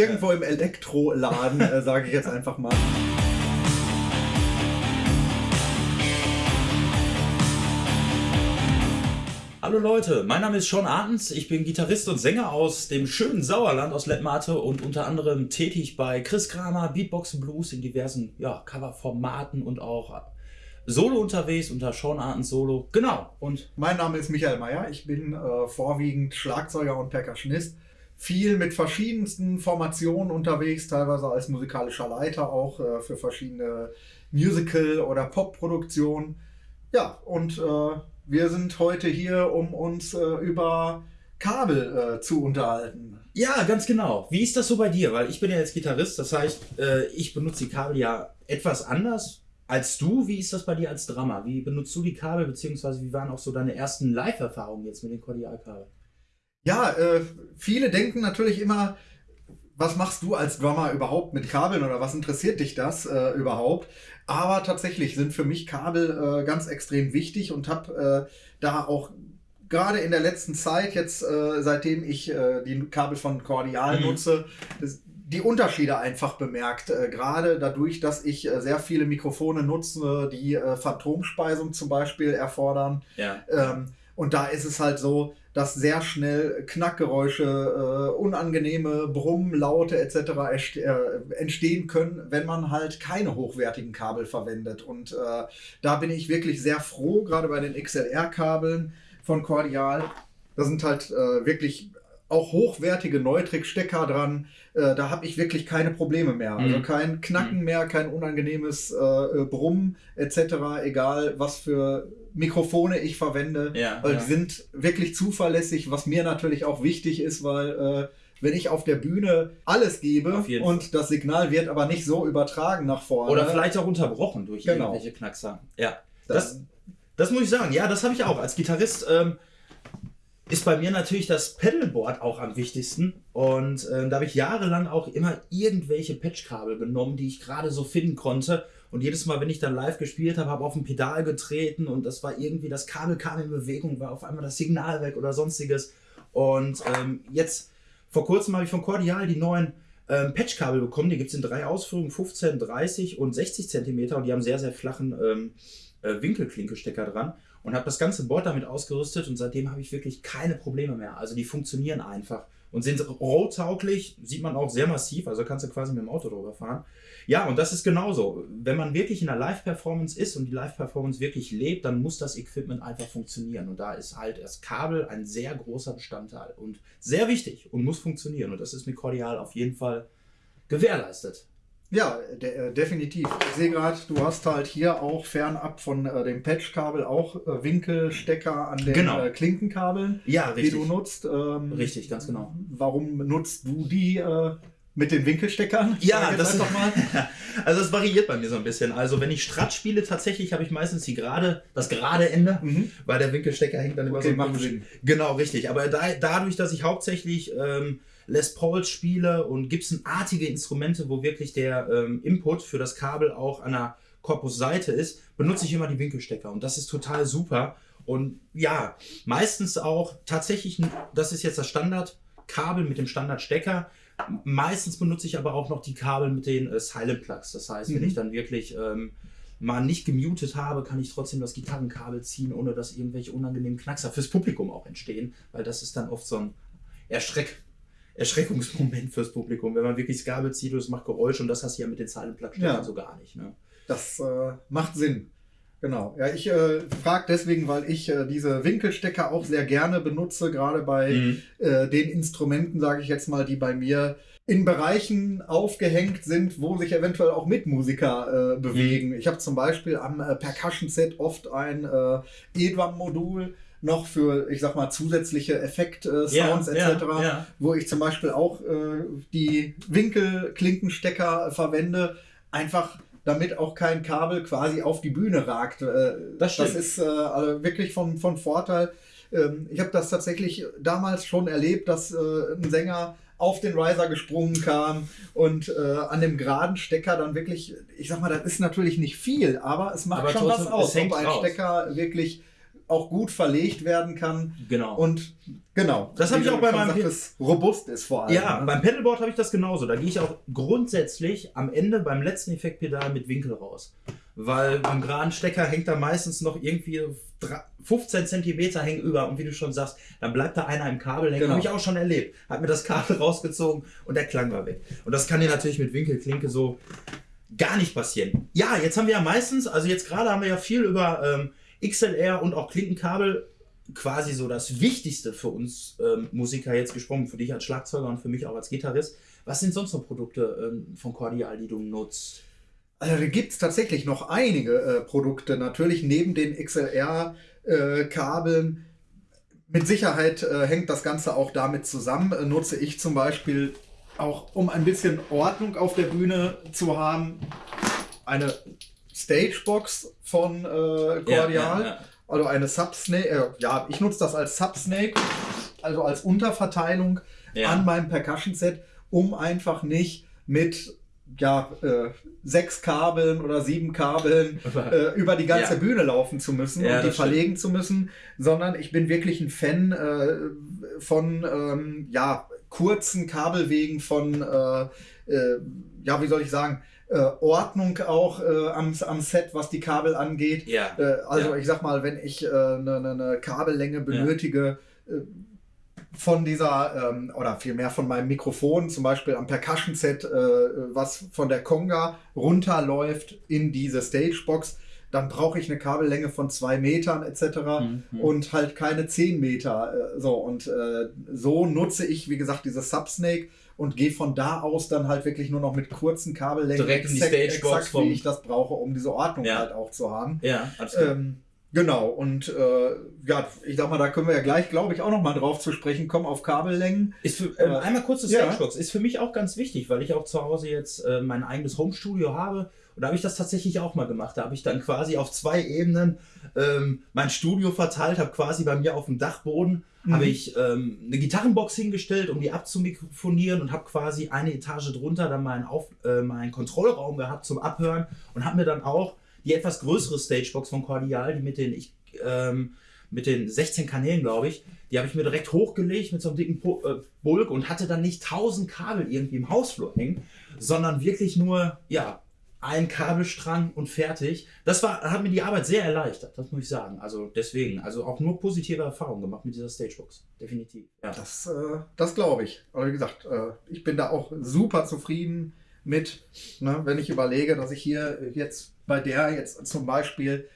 Irgendwo im Elektroladen, äh, sage ich jetzt einfach mal. Hallo Leute, mein Name ist Sean Artens, ich bin Gitarrist und Sänger aus dem schönen Sauerland aus Lettmate und unter anderem tätig bei Chris Kramer, Beatbox Blues in diversen ja, Coverformaten und auch Solo unterwegs unter Sean Artens Solo. Genau. Und mein Name ist Michael Meyer, ich bin äh, vorwiegend Schlagzeuger und Percussionist viel mit verschiedensten Formationen unterwegs, teilweise als musikalischer Leiter auch äh, für verschiedene Musical- oder Pop-Produktionen. Ja, und äh, wir sind heute hier, um uns äh, über Kabel äh, zu unterhalten. Ja, ganz genau. Wie ist das so bei dir? Weil ich bin ja jetzt Gitarrist, das heißt, äh, ich benutze die Kabel ja etwas anders als du. Wie ist das bei dir als Drummer? Wie benutzt du die Kabel, beziehungsweise wie waren auch so deine ersten Live-Erfahrungen jetzt mit den Kordialkabeln? Ja, äh, viele denken natürlich immer, was machst du als Drummer überhaupt mit Kabeln oder was interessiert dich das äh, überhaupt? Aber tatsächlich sind für mich Kabel äh, ganz extrem wichtig und habe äh, da auch gerade in der letzten Zeit, jetzt äh, seitdem ich äh, die Kabel von Cordial mhm. nutze, das, die Unterschiede einfach bemerkt. Äh, gerade dadurch, dass ich äh, sehr viele Mikrofone nutze, die äh, Phantomspeisung zum Beispiel erfordern. Ja. Ähm, und da ist es halt so, dass sehr schnell Knackgeräusche, äh, unangenehme Brummlaute etc. Äh, entstehen können, wenn man halt keine hochwertigen Kabel verwendet. Und äh, da bin ich wirklich sehr froh, gerade bei den XLR-Kabeln von Cordial. Da sind halt äh, wirklich auch hochwertige Neutrik-Stecker dran. Äh, da habe ich wirklich keine Probleme mehr. Also mhm. kein Knacken mhm. mehr, kein unangenehmes äh, Brummen etc. Egal, was für Mikrofone ich verwende. Ja, weil ja. die sind wirklich zuverlässig, was mir natürlich auch wichtig ist, weil äh, wenn ich auf der Bühne alles gebe und das Signal wird aber nicht so übertragen nach vorne. Oder vielleicht auch unterbrochen durch genau. irgendwelche Knackser. Ja. Das, das muss ich sagen. Ja, das habe ich auch als Gitarrist. Ähm, ist bei mir natürlich das Pedalboard auch am wichtigsten. Und äh, da habe ich jahrelang auch immer irgendwelche Patchkabel genommen, die ich gerade so finden konnte. Und jedes Mal, wenn ich dann live gespielt habe, habe auf ein Pedal getreten und das war irgendwie, das Kabel kam in Bewegung, war auf einmal das Signal weg oder sonstiges. Und ähm, jetzt, vor kurzem habe ich von Cordial die neuen ähm, Patchkabel bekommen. Die gibt es in drei Ausführungen, 15, 30 und 60 Zentimeter und die haben sehr, sehr flachen ähm, äh, Winkelklinkestecker dran und habe das ganze Board damit ausgerüstet und seitdem habe ich wirklich keine Probleme mehr. Also die funktionieren einfach und sind roadtauglich, sieht man auch sehr massiv, also kannst du quasi mit dem Auto drüber fahren. Ja, und das ist genauso. Wenn man wirklich in der Live-Performance ist und die Live-Performance wirklich lebt, dann muss das Equipment einfach funktionieren. Und da ist halt das Kabel ein sehr großer Bestandteil und sehr wichtig und muss funktionieren. Und das ist mit Cordial auf jeden Fall gewährleistet. Ja, de äh, definitiv. Ich sehe gerade, du hast halt hier auch fernab von äh, dem Patchkabel auch äh, Winkelstecker an den genau. äh, Klinkenkabeln, ja, richtig. die du nutzt. Ähm, richtig, ganz genau. Warum nutzt du die äh, mit den Winkelsteckern? Ja, das doch mal. also es variiert bei mir so ein bisschen. Also wenn ich Strat spiele, tatsächlich habe ich meistens die gerade, das gerade Ende, mhm. weil der Winkelstecker hängt dann über okay, so. Genau, richtig. Aber da, dadurch, dass ich hauptsächlich ähm, Les Paul spiele und Gibson-artige Instrumente, wo wirklich der ähm, Input für das Kabel auch an der Korpusseite ist, benutze ich immer die Winkelstecker und das ist total super. Und ja, meistens auch tatsächlich, das ist jetzt das Standardkabel mit dem Standardstecker. Meistens benutze ich aber auch noch die Kabel mit den äh, Silent Plugs. Das heißt, mhm. wenn ich dann wirklich ähm, mal nicht gemutet habe, kann ich trotzdem das Gitarrenkabel ziehen, ohne dass irgendwelche unangenehmen Knackser fürs Publikum auch entstehen, weil das ist dann oft so ein Erschreck Erschreckungsmoment fürs Publikum, wenn man wirklich das Kabel zieht und es macht Geräusch und das hast du ja mit den Zeilenplattsteckern ja. so gar nicht. Ne? Das äh, macht Sinn. Genau. Ja, ich äh, frage deswegen, weil ich äh, diese Winkelstecker auch sehr gerne benutze, gerade bei mhm. äh, den Instrumenten, sage ich jetzt mal, die bei mir in Bereichen aufgehängt sind, wo sich eventuell auch Mitmusiker äh, bewegen. Mhm. Ich habe zum Beispiel am äh, Percussion-Set oft ein äh, E-Drum-Modul, noch für, ich sag mal, zusätzliche Effekt-Sounds ja, etc., ja, ja. wo ich zum Beispiel auch äh, die Winkelklinkenstecker verwende, einfach damit auch kein Kabel quasi auf die Bühne ragt. Äh, das, das, ist äh, also wirklich von, von Vorteil. Ähm, ich habe das tatsächlich damals schon erlebt, dass äh, ein Sänger auf den Riser gesprungen kam und äh, an dem geraden Stecker dann wirklich, ich sag mal, das ist natürlich nicht viel, aber es macht aber schon was aus, ob ein raus. Stecker wirklich auch gut verlegt werden kann. Genau. Und genau. Das habe ich auch bei meinem sagt, robust ist vor allem. Ja, ne? beim Pedalboard habe ich das genauso. Da gehe ich auch grundsätzlich am Ende beim letzten Effektpedal mit Winkel raus. Weil beim geraden Stecker hängt da meistens noch irgendwie 15 Zentimeter hängen über und wie du schon sagst, dann bleibt da einer im Kabel hängen. Genau. Habe ich auch schon erlebt. Hat mir das Kabel rausgezogen und der Klang war weg. Und das kann dir natürlich mit Winkelklinke so gar nicht passieren. Ja, jetzt haben wir ja meistens, also jetzt gerade haben wir ja viel über ähm, XLR und auch Klinkenkabel quasi so das Wichtigste für uns ähm, Musiker jetzt gesprochen, für dich als Schlagzeuger und für mich auch als Gitarrist. Was sind sonst noch Produkte ähm, von Cordial, die du nutzt? Also gibt es tatsächlich noch einige äh, Produkte, natürlich neben den XLR-Kabeln. Äh, Mit Sicherheit äh, hängt das Ganze auch damit zusammen. Äh, nutze ich zum Beispiel auch, um ein bisschen Ordnung auf der Bühne zu haben, eine Stagebox von äh, Cordial. Ja, ja. Also eine Subsnake. Äh, ja, ich nutze das als Subsnake, also als Unterverteilung an meinem Percussion-Set, um einfach nicht mit ja, äh, sechs Kabeln oder sieben Kabeln äh, über die ganze ja. Bühne laufen zu müssen ja, und die verlegen stimmt. zu müssen, sondern ich bin wirklich ein Fan äh, von ähm, ja, kurzen Kabelwegen, von, äh, äh, ja, wie soll ich sagen, äh, Ordnung auch am, am Set, was die Kabel angeht. Ja. also ich sag mal, wenn ich eine, eine Kabellänge benötige, von dieser, ähm, oder vielmehr von meinem Mikrofon, zum Beispiel am Percussion-Set, äh, was von der Conga runterläuft in diese Stagebox, dann brauche ich eine Kabellänge von zwei Metern etc. Mhm. und halt keine zehn Meter. Äh, so und äh, so nutze ich, wie gesagt, diese Subsnake und gehe von da aus dann halt wirklich nur noch mit kurzen Kabellängen direkt in die Stagebox, exakt, wie ich das brauche, um diese Ordnung ja. halt auch zu haben. Ja, klar. Ähm, Genau, und äh, ja, ich sag mal, da können wir ja gleich, glaube ich, auch noch mal drauf zu sprechen kommen auf Kabellängen. Ist für, äh, einmal kurz das ja. ist für mich auch ganz wichtig, weil ich auch zu Hause jetzt äh, mein eigenes Homestudio habe. Und da habe ich das tatsächlich auch mal gemacht. Da habe ich dann quasi auf zwei Ebenen ähm, mein Studio verteilt, habe quasi bei mir auf dem Dachboden mhm. habe ich ähm, eine Gitarrenbox hingestellt, um die abzumikrofonieren und habe quasi eine Etage drunter dann meinen, auf, äh, meinen Kontrollraum gehabt zum Abhören und habe mir dann auch die etwas größere Stagebox von Cordial, die mit den, ich, ähm, mit den 16 Kanälen, glaube ich, die habe ich mir direkt hochgelegt mit so einem dicken po äh, Bulk und hatte dann nicht 1000 Kabel irgendwie im Hausflur hängen, sondern wirklich nur, ja, ein Kabelstrang und fertig. Das war, hat mir die Arbeit sehr erleichtert, das muss ich sagen. Also deswegen, also auch nur positive Erfahrungen gemacht mit dieser Stagebox. Definitiv. Ja. Das, äh, das glaube ich. Aber wie gesagt, äh, ich bin da auch super zufrieden mit, ne, wenn ich überlege, dass ich hier jetzt bei der jetzt zum Beispiel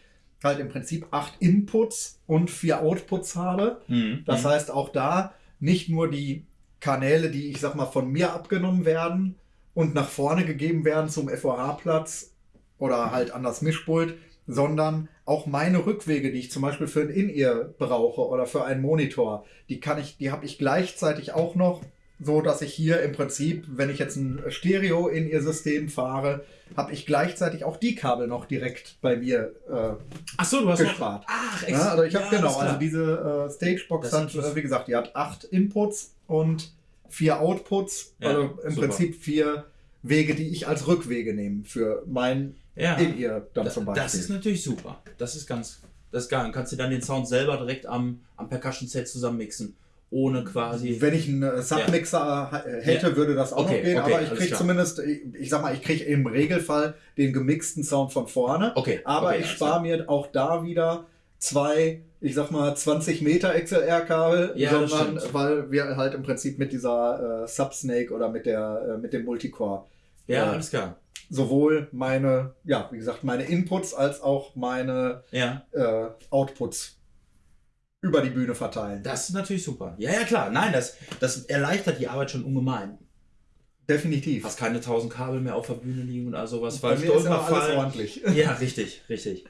halt im Prinzip acht Inputs und vier Outputs habe. Mhm. Das heißt auch da nicht nur die Kanäle, die ich sag mal von mir abgenommen werden und nach vorne gegeben werden zum FOH-Platz oder halt an das Mischpult, sondern auch meine Rückwege, die ich zum Beispiel für ein In-Ear brauche oder für einen Monitor, die kann ich, die habe ich gleichzeitig auch noch so dass ich hier im Prinzip, wenn ich jetzt ein Stereo in ihr System fahre, habe ich gleichzeitig auch die Kabel noch direkt bei mir äh, Ach so, du hast gespart. Noch, ach, ja, also ich habe ja, genau, also diese äh, Stagebox hat, äh, wie gesagt, die hat acht Inputs und vier Outputs, ja, also im super. Prinzip vier Wege, die ich als Rückwege nehme für mein ja, in ihr dann das, zum Beispiel. Das ist natürlich super. Das ist ganz, das ist geil. Dann kannst du dann den Sound selber direkt am, am Percussion-Set zusammenmixen ohne quasi. Wenn ich einen äh, Submixer ja. hätte, ja. würde das auch okay, noch gehen, okay, aber ich kriege zumindest, ich sag mal, ich kriege im Regelfall den gemixten Sound von vorne. Okay. Aber okay, ich spare mir auch da wieder zwei, ich sag mal, 20 Meter XLR-Kabel, ja, sondern weil wir halt im Prinzip mit dieser äh, Subsnake oder mit der äh, mit dem Multicore. Ja, äh, alles klar. Sowohl meine, ja, wie gesagt, meine Inputs als auch meine ja. Äh, Outputs über die Bühne verteilen. Das ist natürlich super. Ja, ja, klar. Nein, das, das erleichtert die Arbeit schon ungemein. Definitiv. Hast keine tausend Kabel mehr auf der Bühne liegen oder sowas. Bei mir ist immer alles ordentlich. Ja, richtig, richtig.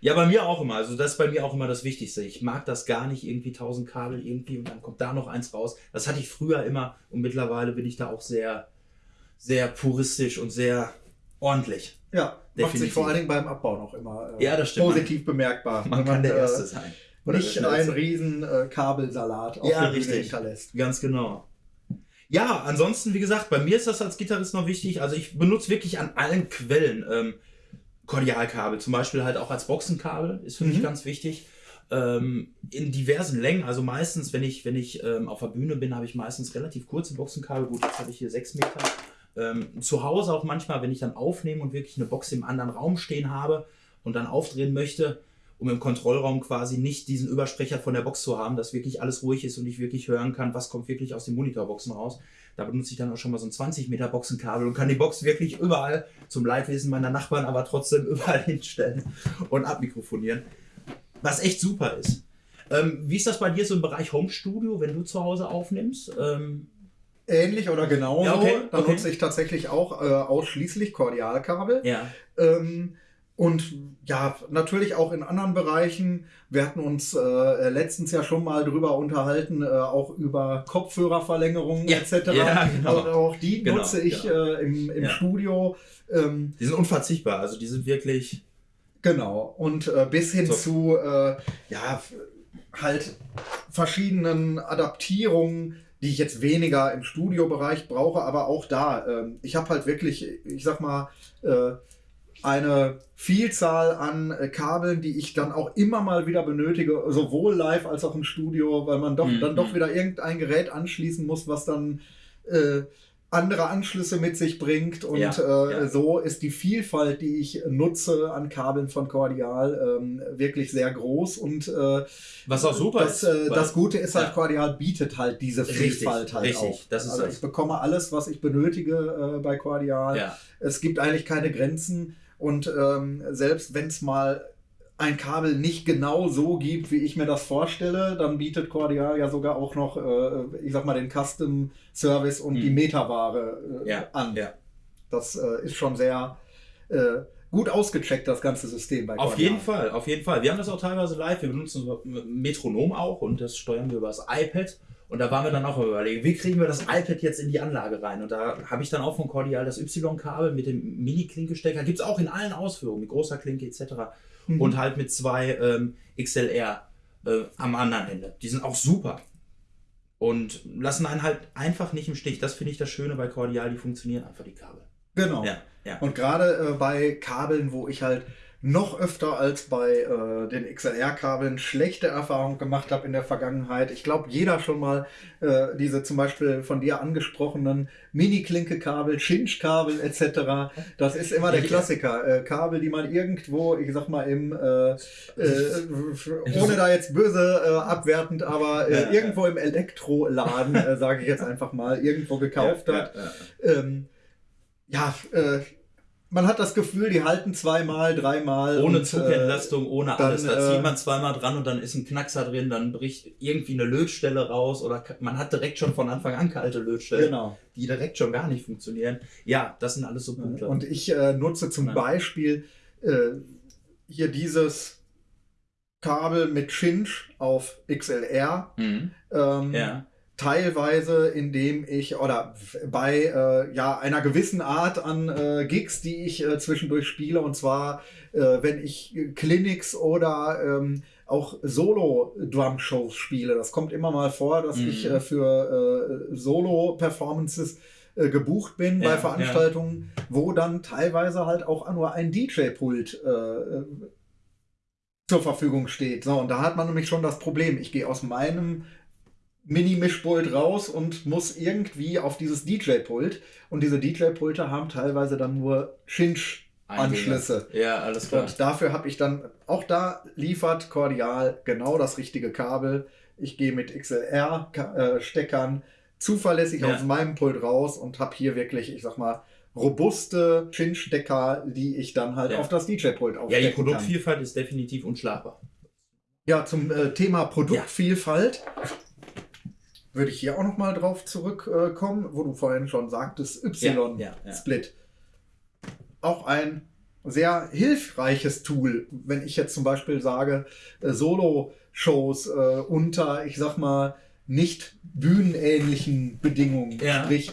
Ja, bei mir auch immer. Also das ist bei mir auch immer das Wichtigste. Ich mag das gar nicht irgendwie tausend Kabel irgendwie und dann kommt da noch eins raus. Das hatte ich früher immer und mittlerweile bin ich da auch sehr, sehr puristisch und sehr ordentlich. Ja, Definitiv. macht sich vor allen Dingen beim Abbau noch immer äh, ja, das stimmt. positiv bemerkbar. Man, man kann der Erste sein nicht ein riesen äh, Kabelsalat auf ja, der richtig. Hinterlässt. Ganz genau. Ja, ansonsten, wie gesagt, bei mir ist das als Gitarrist noch wichtig. Also ich benutze wirklich an allen Quellen ähm, Kordialkabel. Zum Beispiel halt auch als Boxenkabel ist für mhm. mich ganz wichtig. ähm, in diversen Längen. Also meistens, wenn ich, wenn ich ähm, auf der Bühne bin, habe ich meistens relativ kurze Boxenkabel. Gut, jetzt habe ich hier 6 Meter. Ähm, zu Hause auch manchmal, wenn ich dann aufnehme und wirklich eine Box im anderen Raum stehen habe und dann aufdrehen möchte, um im Kontrollraum quasi nicht diesen Übersprecher von der Box zu haben, dass wirklich alles ruhig ist und ich wirklich hören kann, was kommt wirklich aus den Monitorboxen raus. Da benutze ich dann auch schon mal so ein 20 Meter Boxenkabel und kann die Box wirklich überall zum Leidwesen meiner Nachbarn, aber trotzdem überall hinstellen und abmikrofonieren. Was echt super ist. Ähm, wie ist das bei dir so im Bereich Home Studio, wenn du zu Hause aufnimmst? Ähm, Ähnlich oder genauso. Ja, okay, da okay. nutze ich tatsächlich auch äh, ausschließlich Kordialkabel. Ja. Ähm, und ja, natürlich auch in anderen Bereichen. Wir hatten uns äh, letztens ja schon mal drüber unterhalten, äh, auch über Kopfhörerverlängerungen ja. etc. Ja, genau. Also auch die genau, nutze ich genau. äh, im, im ja. Studio. Ähm, die sind unverzichtbar, also die sind wirklich. Genau. Und äh, bis hin so. zu äh, ja, halt verschiedenen Adaptierungen die ich jetzt weniger im Studiobereich brauche, aber auch da. Ähm, ich habe halt wirklich, ich sag mal, äh, eine Vielzahl an äh, Kabeln, die ich dann auch immer mal wieder benötige, sowohl live als auch im Studio, weil man doch mhm. dann doch wieder irgendein Gerät anschließen muss, was dann äh, andere Anschlüsse mit sich bringt. Und ja, äh, ja. so ist die Vielfalt, die ich nutze an Kabeln von Cordial, ähm, wirklich sehr groß. Und äh, was auch super das, ist. Äh, das Gute ist halt, ja. Cordial bietet halt diese Vielfalt richtig, halt richtig. auch. Das ist also ich bekomme alles, was ich benötige äh, bei Cordial. Es gibt eigentlich keine Grenzen. Und ähm, selbst wenn es mal ein Kabel nicht genau so gibt, wie ich mir das vorstelle, dann bietet Cordial ja sogar auch noch, äh, ich sag mal, den Custom Service und hm. die Metaware äh, ja, an. Ja. Das äh, ist schon sehr äh, gut ausgecheckt, das ganze System bei Cordial. Auf jeden Fall, auf jeden Fall. Wir haben das auch teilweise live. Wir benutzen Metronom auch und das steuern wir über das iPad. Und da waren wir dann auch überlegen, wie kriegen wir das iPad jetzt in die Anlage rein? Und da habe ich dann auch von Cordial das Y-Kabel mit dem Mini-Klinkestecker. Gibt es auch in allen Ausführungen, mit großer Klinke etc. Mhm. Und halt mit zwei ähm, XLR äh, am anderen Ende. Die sind auch super. Und lassen einen halt einfach nicht im Stich. Das finde ich das Schöne bei Cordial, die funktionieren einfach die Kabel. Genau. Ja, ja. Und gerade äh, bei Kabeln, wo ich halt noch öfter als bei äh, den XLR-Kabeln schlechte Erfahrungen gemacht habe in der Vergangenheit. Ich glaube, jeder schon mal äh, diese zum Beispiel von dir angesprochenen Mini-Klinke-Kabel, Chinch-Kabel etc. Das ist immer der Klassiker. Äh, Kabel, die man irgendwo, ich sag mal, im, äh, äh, ohne da jetzt böse äh, abwertend, aber ja, irgendwo ja. im Elektroladen, sage ich jetzt einfach mal, irgendwo gekauft ja, hat. ja, ähm, ja man hat das Gefühl, die halten zweimal, dreimal. Ohne und, Zugentlastung, äh, ohne dann, alles. Da zieht äh, man zweimal dran und dann ist ein Knackser drin, dann bricht irgendwie eine Lötstelle raus oder man hat direkt schon von Anfang an kalte Lötstellen, genau. die direkt schon gar nicht funktionieren. Ja, das sind alles so Punkte. Und ich äh, nutze zum ja. Beispiel äh, hier dieses Kabel mit Chinch auf XLR. Mhm. Ähm, ja teilweise, indem ich oder bei äh, ja einer gewissen Art an äh, Gigs, die ich äh, zwischendurch spiele, und zwar äh, wenn ich Clinics oder ähm, auch Solo-Drum-Shows spiele. Das kommt immer mal vor, dass mhm. ich äh, für äh, Solo-Performances gebucht bin ja, bei Veranstaltungen, ja. wo dann teilweise halt auch nur ein DJ-Pult zur Verfügung steht. So, und da hat man nämlich schon das Problem. Ich gehe aus meinem Mini-Mischpult raus und muss irgendwie auf dieses DJ-Pult. Und diese DJ-Pulte haben teilweise dann nur Chinch-Anschlüsse. Ja, alles klar. Und dafür habe ich dann, auch da liefert Cordial genau das richtige Kabel. Ich gehe mit XLR-Steckern äh, zuverlässig ja. aus meinem Pult raus und habe hier wirklich, ich sag mal, robuste Chinch-Stecker, die ich dann halt ja. auf das DJ-Pult aufstecken Ja, die Produktvielfalt kann. ist definitiv unschlagbar. Ja, zum äh, Thema Produktvielfalt. Ja würde ich hier auch noch mal drauf zurückkommen, wo du vorhin schon sagtest, Y-Split. Ja, ja, ja. Auch ein sehr hilfreiches Tool, wenn ich jetzt zum Beispiel sage, äh, Solo-Shows äh, unter, ich sag mal, nicht bühnenähnlichen Bedingungen, ja. sprich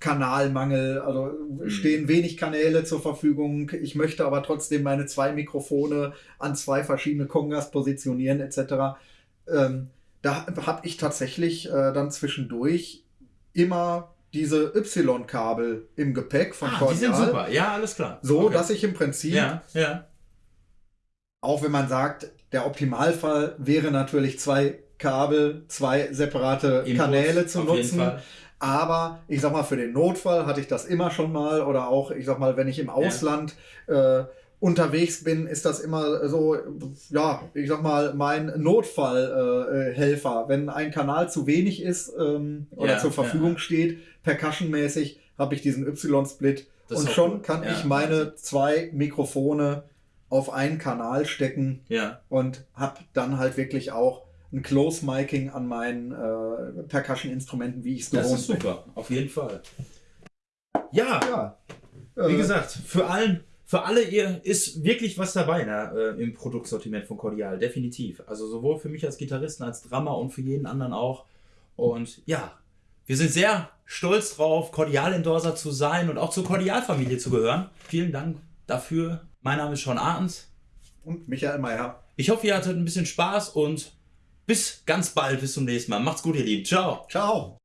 Kanalmangel, also mhm. stehen wenig Kanäle zur Verfügung. Ich möchte aber trotzdem meine zwei Mikrofone an zwei verschiedene Kongas positionieren etc. Ähm, da habe ich tatsächlich äh, dann zwischendurch immer diese Y-Kabel im Gepäck von ah, Cordial. Die sind super, ja, alles klar. So, okay. dass ich im Prinzip ja, ja. auch wenn man sagt, der Optimalfall wäre natürlich zwei Kabel, zwei separate Inputs, Kanäle zu nutzen. Aber ich sag mal, für den Notfall hatte ich das immer schon mal oder auch, ich sag mal, wenn ich im Ausland ja. äh, unterwegs bin, ist das immer so, ja, ich sag mal, mein Notfallhelfer. Äh, wenn ein Kanal zu wenig ist ähm, oder ja, zur Verfügung ja. steht, percussionmäßig, habe ich diesen Y-Split und schon gut. kann ich meine zwei Mikrofone auf einen Kanal stecken und habe dann halt wirklich auch ein Close-Miking an meinen äh, Percussion-Instrumenten, wie ich es gewohnt bin. Das ist super, auf jeden Fall. Ja, ja. wie äh, gesagt, für allen, für alle ihr ist wirklich was dabei ne, äh, im Produktsortiment von Cordial, definitiv. Also sowohl für mich als Gitarristen, als Drummer und für jeden anderen auch. Und ja, wir sind sehr stolz drauf, Cordial-Endorser zu sein und auch zur Cordial-Familie zu gehören. Vielen Dank dafür. Mein Name ist Sean Arns. Und Michael Meyer. Ich hoffe, ihr hattet ein bisschen Spaß und bis ganz bald, bis zum nächsten Mal. Macht's gut, ihr Lieben. Ciao. Ciao.